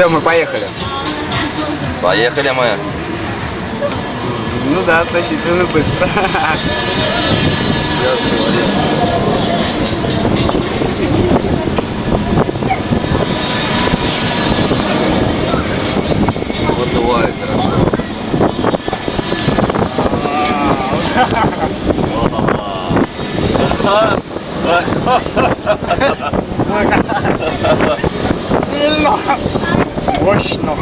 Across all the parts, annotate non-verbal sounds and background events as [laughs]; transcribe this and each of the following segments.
Все, мы поехали. Поехали мы. Ну да, относительно быстро. Я говорил. Выдувает хорошо. [laughs] Сильно. Мощно.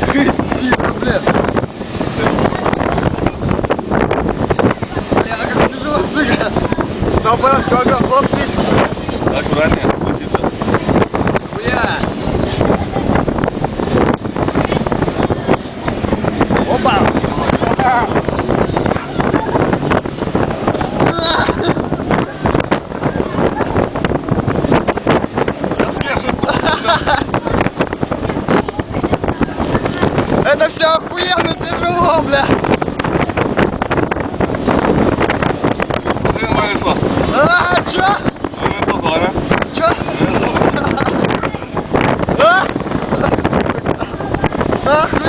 Сука. Сильно, бля. Бля, как тяжело, сука. Да, брат, когда вот здесь. О, бля! Блин, вылезло. А, чё? Вылезло с вами. Чё? Вылезло. А? Ах!